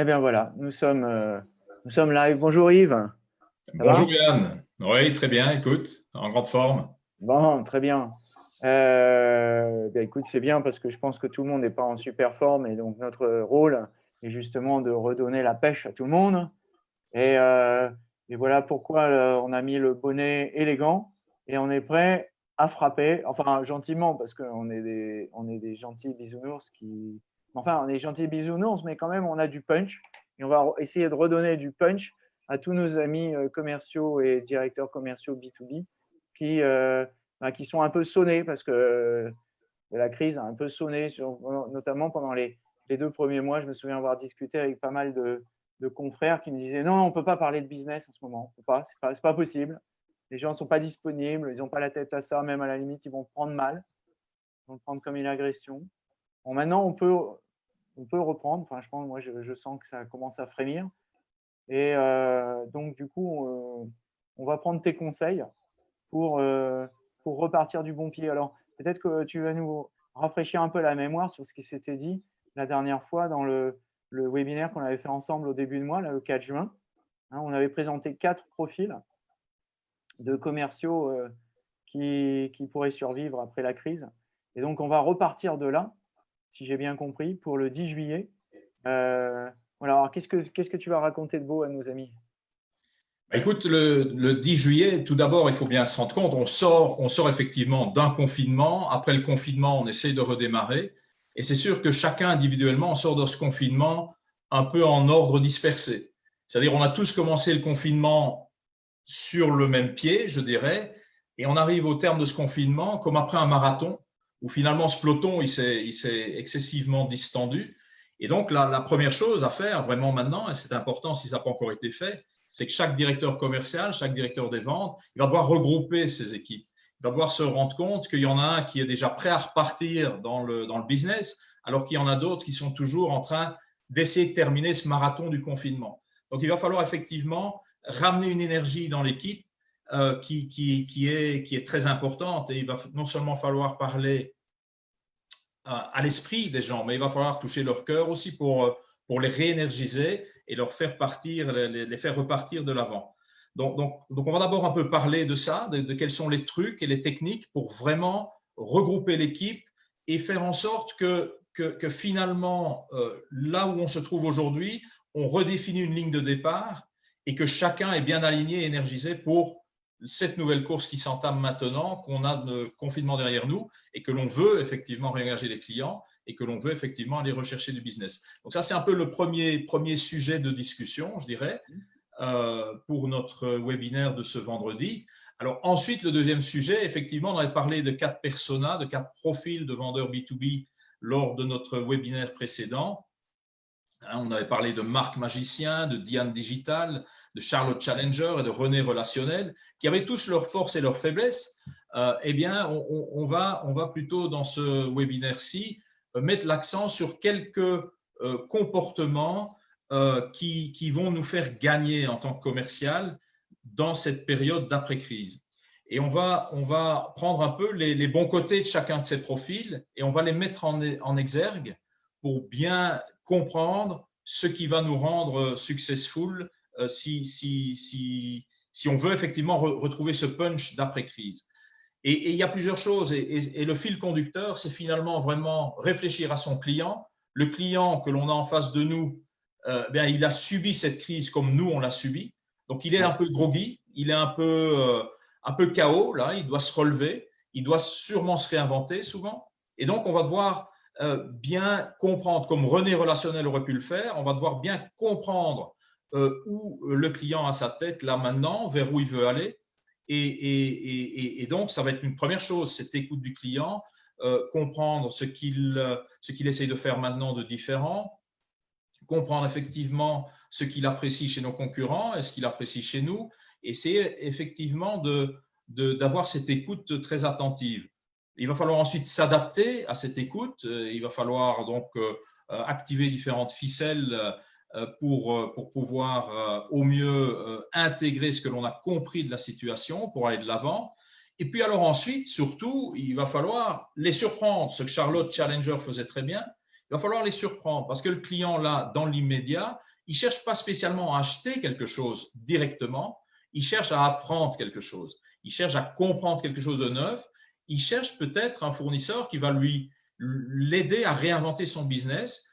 Eh bien voilà, nous sommes, euh, nous sommes live. Bonjour Yves. Bonjour Yann. Oui, très bien, écoute, en grande forme. Bon, très bien. Euh, ben, écoute, c'est bien parce que je pense que tout le monde n'est pas en super forme et donc notre rôle est justement de redonner la pêche à tout le monde. Et, euh, et voilà pourquoi on a mis le bonnet élégant et on est prêt à frapper, enfin gentiment parce qu'on est des, on est des gentils bisounours qui, enfin on est gentils bisounours mais quand même on a du punch et on va essayer de redonner du punch à tous nos amis euh, commerciaux et directeurs commerciaux B2B qui, euh, bah, qui sont un peu sonnés parce que euh, la crise a un peu sonné, notamment pendant les, deux premiers mois. Je me souviens avoir discuté avec pas mal de, confrères qui me disaient non, on ne peut pas parler de business en ce moment, ce n'est pas possible les gens ne sont pas disponibles, ils n'ont pas la tête à ça, même à la limite, ils vont prendre mal, ils vont prendre comme une agression. Maintenant, on peut, on peut reprendre. Enfin, je pense, moi, je, sens que ça commence à frémir. Et euh, donc, du coup, euh, on va prendre tes conseils pour, euh, pour repartir du bon pied. Alors, peut-être que tu vas nous rafraîchir un peu la mémoire sur ce qui s'était dit la dernière fois dans le, le webinaire qu'on avait fait ensemble au début de mois, le 4 juin. Hein, on avait présenté quatre profils de commerciaux qui, qui, pourraient survivre après la crise. Et donc, on va repartir de là, si j'ai bien compris, pour le 10 juillet. Euh, qu'est-ce que, qu'est-ce que tu vas raconter de beau à nos amis? Bah, Écoute, le, le, 10 juillet, tout d'abord, il faut bien se rendre compte, on sort, on sort effectivement d'un confinement. Après le confinement, on essaye de redémarrer. Et c'est sûr que chacun individuellement, on sort de ce confinement un peu en ordre dispersé. C'est-à-dire, on a tous commencé le confinement sur le même pied, je dirais, et on arrive au terme de ce confinement comme après un marathon, où finalement ce peloton il s'est excessivement distendu. Et donc la, première chose à faire vraiment maintenant, et c'est important si ça n'a pas encore été fait, c'est que chaque directeur commercial, chaque directeur des ventes, il va devoir regrouper ses équipes. Il va devoir se rendre compte qu'il y en a un qui est déjà prêt à repartir dans le, dans le business, alors qu'il y en a d'autres qui sont toujours en train d'essayer de terminer ce marathon du confinement. Donc il va falloir effectivement ramener une énergie dans l'équipe euh, qui, qui, qui, est, qui est très importante. Et il va non seulement falloir parler euh, à l'esprit des gens, mais il va falloir toucher leur cœur aussi pour, euh, pour les réénergiser et leur faire partir, les, faire repartir de l'avant. Donc, donc, donc, on va d'abord un peu parler de ça, de, quels sont les trucs et les techniques pour vraiment regrouper l'équipe et faire en sorte que, que finalement, là où on se trouve aujourd'hui, on redéfinit une ligne de départ et que chacun est bien aligné et énergisé pour cette nouvelle course qui s'entame maintenant, qu'on a le confinement derrière nous et que l'on veut effectivement réengager les clients et que l'on veut effectivement aller rechercher du business. Donc ça, c'est un peu le premier, sujet de discussion, je dirais, euh, pour notre webinaire de ce vendredi. Alors ensuite, le deuxième sujet, effectivement, on avait parlé de quatre personas, de quatre profils de vendeurs B2B lors de notre webinaire précédent. Hein, on avait parlé de Marc Magicien, de Diane Digital, de Charlotte Challenger et de René Relationnel, qui avaient tous leurs forces et leurs faiblesses. Euh, eh bien, on, va, on va plutôt dans ce webinaire-ci euh, mettre l'accent sur quelques euh, comportements qui, qui, vont nous faire gagner en tant que commercial dans cette période d'après-crise. Et on va, on va prendre un peu les, bons côtés de chacun de ces profils et on va les mettre en, en exergue pour bien comprendre ce qui va nous rendre successful euh, si, si, si, si, on veut effectivement retrouver ce punch d'après-crise. Et, il y a plusieurs choses. Et, le fil conducteur, c'est finalement vraiment réfléchir à son client. Le client que l'on a en face de nous, euh, bien, il a subi cette crise comme nous, on l'a subi. Donc, il est un peu groggy, il est un peu, euh, un peu chaos, là, il doit se relever, il doit sûrement se réinventer souvent. Et donc, on va devoir euh, bien comprendre, comme René Relationnel aurait pu le faire, on va devoir bien comprendre euh, où le client a sa tête là maintenant, vers où il veut aller. Et, donc, ça va être une première chose, cette écoute du client, euh, comprendre ce qu'il qu'il essaye de faire maintenant de différent, comprendre effectivement ce qu'il apprécie chez nos concurrents et ce qu'il apprécie chez nous, c'est effectivement d'avoir de, cette écoute très attentive. Il va falloir ensuite s'adapter à cette écoute. Euh, il va falloir donc euh, euh, activer différentes ficelles pour, pour pouvoir au mieux intégrer ce que l'on a compris de la situation pour aller de l'avant. Et puis alors ensuite, surtout, il va falloir les surprendre, ce que Charlotte Challenger faisait très bien. il va falloir les surprendre parce que le client, là, dans l'immédiat, il ne cherche pas spécialement à acheter quelque chose directement, il cherche à apprendre quelque chose, il cherche à comprendre quelque chose de neuf, il cherche peut-être un fournisseur qui va lui l'aider à réinventer son business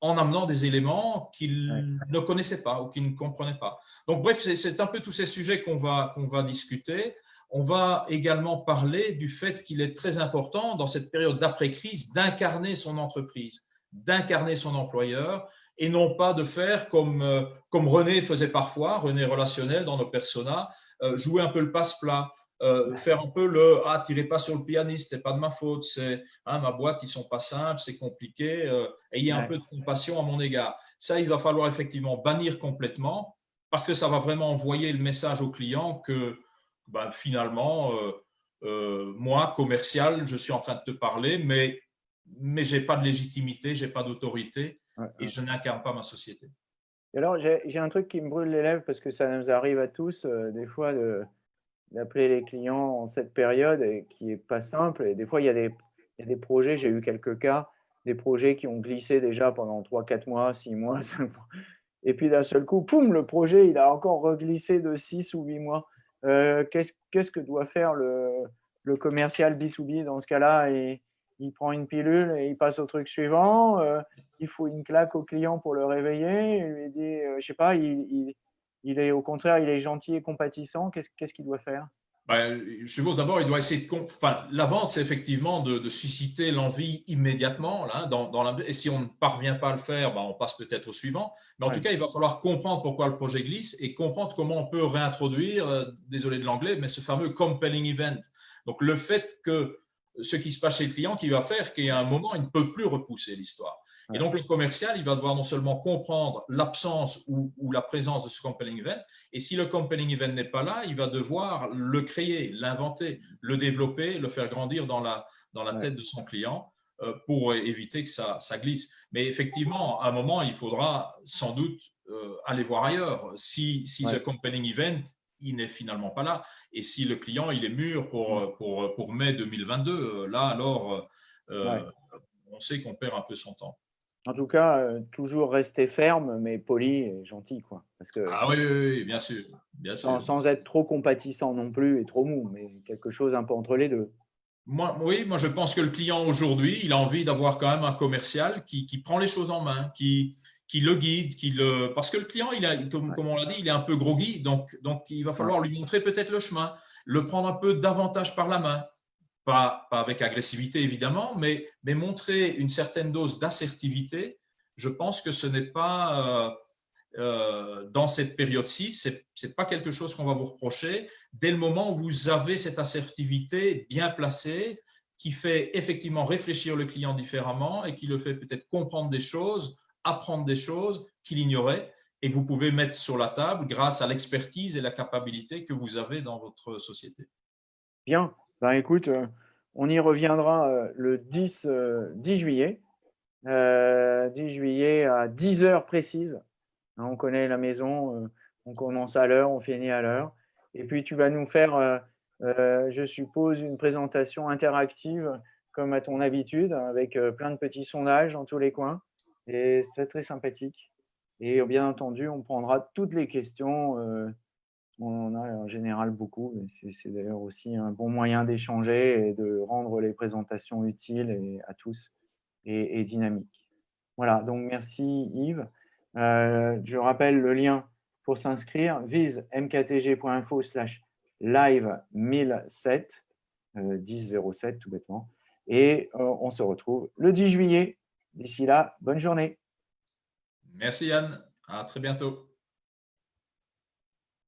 en amenant des éléments qu'il ne connaissait pas ou qu'il ne comprenait pas. Donc, bref, c'est un peu tous ces sujets qu'on va, qu'on va discuter. On va également parler du fait qu'il est très important dans cette période d'après-crise d'incarner son entreprise, d'incarner son employeur et non pas de faire comme, euh, comme René faisait parfois, René relationnel dans nos personas, euh, jouer un peu le passe-plat, euh, faire un peu le ah tirez pas sur le pianiste c'est pas de ma faute c'est hein, ma boîte ils sont pas simples c'est compliqué euh, ayez un peu de compassion à mon égard. Ça il va falloir effectivement bannir complètement parce que ça va vraiment envoyer le message au client que ben, finalement euh, moi commercial je suis en train de te parler mais mais j'ai pas de légitimité j'ai pas d'autorité et je n'incarne pas ma société. Alors j'ai un truc qui me brûle les lèvres parce que ça nous arrive à tous des fois de d'appeler les clients en cette période qui n'est pas simple. Et des fois, il y a des, il projets, j'ai eu quelques cas, des projets qui ont glissé déjà pendant 3, 4 mois, 6 mois. Et puis d'un seul coup, poum, le projet, il a encore reglissé de 6 ou 8 mois. Euh, Qu'est-ce que doit faire le, commercial B2B dans ce cas-là? Et, Il prend une pilule et il passe au truc suivant. Euh, il faut une claque au client pour le réveiller. Il lui dit, euh, je sais pas, il, il il est au contraire, il est gentil et compatissant. Qu'est-ce qu'il doit faire? Ben, je suppose d'abord, il doit essayer de. Enfin, la vente, c'est effectivement de, susciter l'envie immédiatement. Là, dans, dans la... Et si on ne parvient pas à le faire, ben, on passe peut-être au suivant. Mais en tout cas, il va falloir comprendre pourquoi le projet glisse et comprendre comment on peut réintroduire, euh, désolé de l'anglais, mais ce fameux compelling event. Donc, le fait que ce qui se passe chez le client qui va faire qu'à un moment, il ne peut plus repousser l'histoire. Et donc, le commercial, il va devoir non seulement comprendre l'absence ou, la présence de ce compelling event, et si le compelling event n'est pas là, il va devoir le créer, l'inventer, le développer, le faire grandir dans la, dans la tête de son client euh, pour éviter que ça, ça, glisse. Mais effectivement, à un moment, il faudra sans doute euh, aller voir ailleurs. Si, si ce compelling event, il n'est finalement pas là, et si le client, il est mûr pour, pour, pour mai 2022, euh, là, alors, on sait qu'on perd un peu son temps. En tout cas, euh, toujours rester ferme, mais poli et gentil. Quoi. Parce que, ah oui, bien sûr. Bien sûr. Sans, être trop compatissant non plus et trop mou, mais quelque chose un peu entre les deux. Moi, oui, moi je pense que le client aujourd'hui, il a envie d'avoir quand même un commercial qui, prend les choses en main, qui, qui le guide, qui le... parce que le client, il a, comme, comme on l'a dit, il est un peu groggy, donc, donc il va falloir lui montrer peut-être le chemin, le prendre un peu davantage par la main, pas, avec agressivité évidemment, mais, montrer une certaine dose d'assertivité, je pense que ce n'est pas, euh, euh, dans cette période-ci, ce n'est pas quelque chose qu'on va vous reprocher. Dès le moment où vous avez cette assertivité bien placée, qui fait effectivement réfléchir le client différemment et qui le fait peut-être comprendre des choses, apprendre des choses qu'il ignorait, et vous pouvez mettre sur la table grâce à l'expertise et la capacité que vous avez dans votre société. Bien, ben, écoute, euh, on y reviendra euh, le 10, 10 euh, juillet. 10 juillet à 10 heures précises. Hein, on connaît la maison, on commence à l'heure, on finit à l'heure. Et puis, tu vas nous faire, je suppose, une présentation interactive comme à ton habitude, avec plein de petits sondages dans tous les coins. Et c'est très, très sympathique. Et bien entendu, on prendra toutes les questions on en a en général beaucoup. C'est d'ailleurs aussi un bon moyen d'échanger et de rendre les présentations utiles à tous et, dynamiques. Voilà, donc merci Yves. Euh, je rappelle le lien pour s'inscrire, vise mktg.info slash live 1007, 1007 tout bêtement. Et euh, on se retrouve le 10 juillet. D'ici là, bonne journée. Merci Yann, à très bientôt.